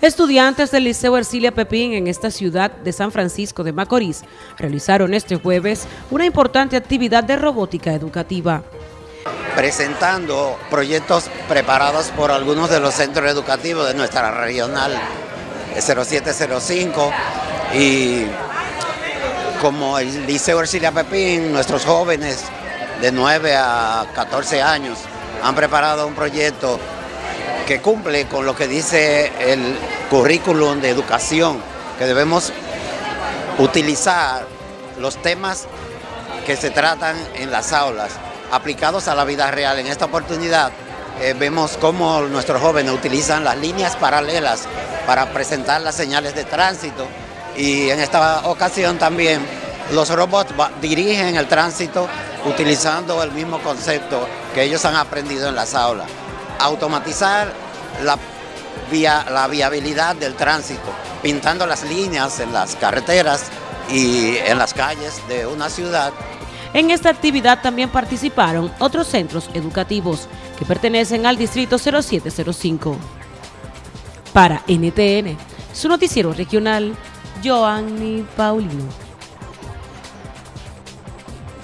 Estudiantes del Liceo Ercilia Pepín en esta ciudad de San Francisco de Macorís realizaron este jueves una importante actividad de robótica educativa. Presentando proyectos preparados por algunos de los centros educativos de nuestra regional 0705 y como el Liceo Ercilia Pepín, nuestros jóvenes de 9 a 14 años han preparado un proyecto que cumple con lo que dice el currículum de educación, que debemos utilizar los temas que se tratan en las aulas, aplicados a la vida real. En esta oportunidad eh, vemos cómo nuestros jóvenes utilizan las líneas paralelas para presentar las señales de tránsito y en esta ocasión también los robots dirigen el tránsito utilizando el mismo concepto que ellos han aprendido en las aulas automatizar la, via, la viabilidad del tránsito, pintando las líneas en las carreteras y en las calles de una ciudad. En esta actividad también participaron otros centros educativos que pertenecen al Distrito 0705. Para NTN, su noticiero regional, Joanny Paulino.